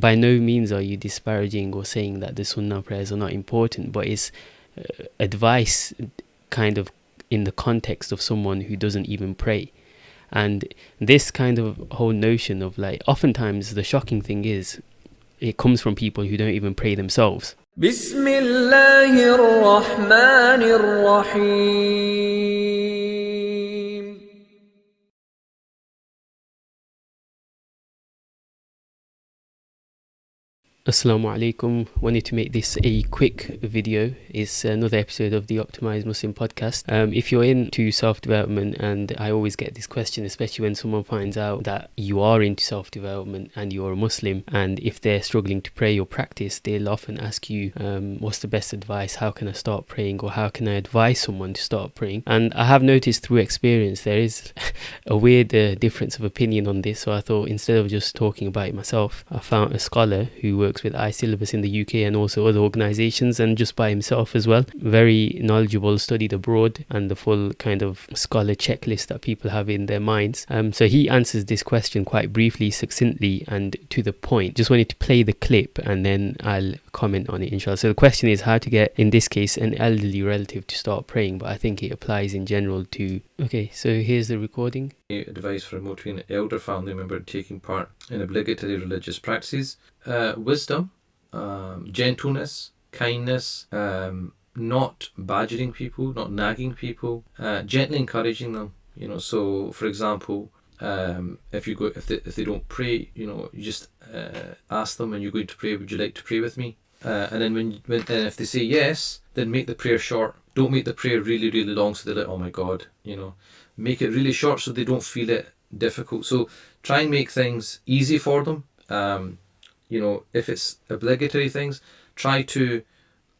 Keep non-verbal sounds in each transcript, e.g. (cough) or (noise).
by no means are you disparaging or saying that the sunnah prayers are not important, but it's uh, advice kind of in the context of someone who doesn't even pray. And this kind of whole notion of like, oftentimes the shocking thing is, it comes from people who don't even pray themselves. Assalamu alaikum. Wanted to make this a quick video. It's another episode of the Optimized Muslim podcast. Um, if you're into self development, and I always get this question, especially when someone finds out that you are into self development and you're a Muslim, and if they're struggling to pray or practice, they'll often ask you, um, What's the best advice? How can I start praying? Or how can I advise someone to start praying? And I have noticed through experience there is (laughs) a weird uh, difference of opinion on this. So I thought instead of just talking about it myself, I found a scholar who works works with iSyllabus in the UK and also other organizations and just by himself as well. Very knowledgeable, studied abroad, and the full kind of scholar checklist that people have in their minds. Um, so he answers this question quite briefly, succinctly, and to the point. Just wanted to play the clip and then I'll comment on it, inshallah. So the question is how to get, in this case, an elderly relative to start praying, but I think it applies in general to. Okay, so here's the recording. Advice for motivating an elder family member taking part in obligatory religious practices uh, wisdom, um, gentleness, kindness, um, not badgering people, not nagging people, uh, gently encouraging them. You know, so for example, um, if you go if they, if they don't pray, you know, you just uh, ask them when you're going to pray, would you like to pray with me? Uh, and then when, when and if they say yes, then make the prayer short. Don't make the prayer really really long so they're like, oh my god, you know, make it really short so they don't feel it difficult. So try and make things easy for them. Um, you know, if it's obligatory things, try to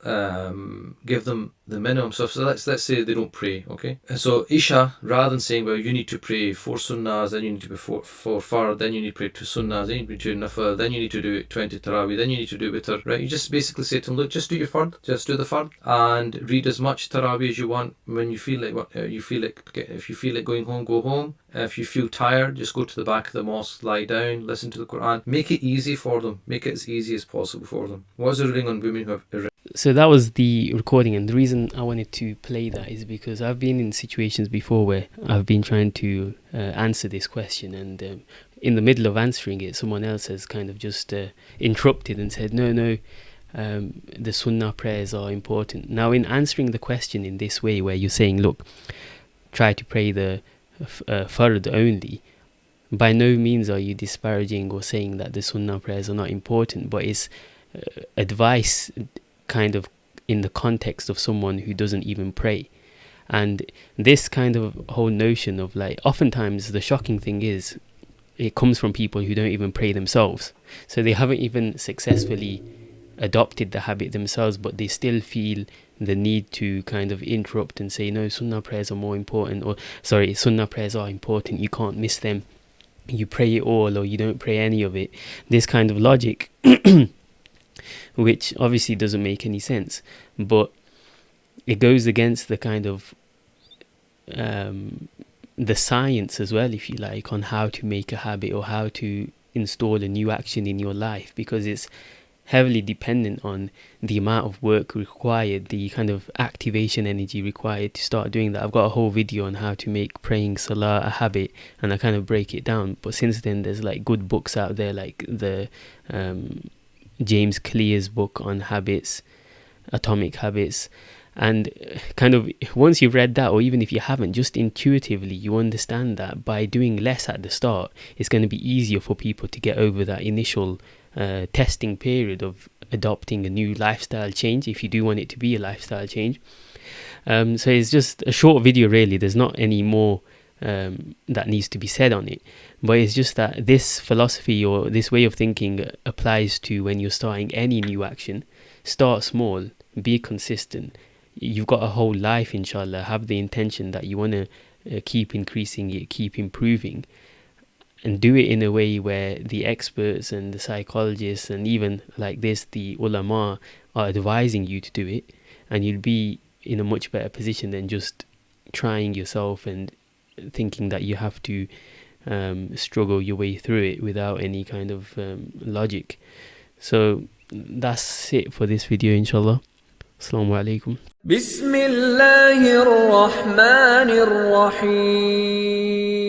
um, give them the minimum stuff. So let's let's say they don't pray, okay? And so Isha, rather than saying, well, you need to pray four sunnahs, then you need to be four, four fard, then you need to pray two sunnahs, then you need to do nafil, then you need to do 20 tarawih, then you need to do witr, right? You just basically say to them, look, just do your fard, just do the fard, and read as much tarawih as you want when you feel like uh, you feel like if you feel like going home, go home. If you feel tired, just go to the back of the mosque, lie down, listen to the Quran. Make it easy for them. Make it as easy as possible for them. What is the ruling on women who have so that was the recording and the reason i wanted to play that is because i've been in situations before where i've been trying to uh, answer this question and um, in the middle of answering it someone else has kind of just uh, interrupted and said no no um, the sunnah prayers are important. Now in answering the question in this way where you're saying look try to pray the uh, fard only by no means are you disparaging or saying that the sunnah prayers are not important but it's uh, advice kind of in the context of someone who doesn't even pray. And this kind of whole notion of like, oftentimes the shocking thing is, it comes from people who don't even pray themselves. So they haven't even successfully adopted the habit themselves, but they still feel the need to kind of interrupt and say, no, sunnah prayers are more important, or sorry, sunnah prayers are important, you can't miss them. You pray it all, or you don't pray any of it. This kind of logic (clears throat) which obviously doesn't make any sense. But it goes against the kind of um, the science as well, if you like, on how to make a habit or how to install a new action in your life because it's heavily dependent on the amount of work required, the kind of activation energy required to start doing that. I've got a whole video on how to make praying salah a habit and I kind of break it down. But since then, there's like good books out there like the um, James Clear's book on habits, atomic habits. And kind of once you've read that, or even if you haven't, just intuitively you understand that by doing less at the start, it's going to be easier for people to get over that initial uh, testing period of adopting a new lifestyle change if you do want it to be a lifestyle change. Um, so it's just a short video, really. There's not any more um, that needs to be said on it. But it's just that this philosophy or this way of thinking applies to when you're starting any new action. Start small, be consistent. You've got a whole life, inshallah. Have the intention that you want to uh, keep increasing it, keep improving, and do it in a way where the experts and the psychologists and even like this, the ulama are advising you to do it, and you'll be in a much better position than just trying yourself and thinking that you have to um, struggle your way through it without any kind of um, logic. So that's it for this video, inshallah. Assalamu alaikum. Bismillahir Rahmanir Rahim.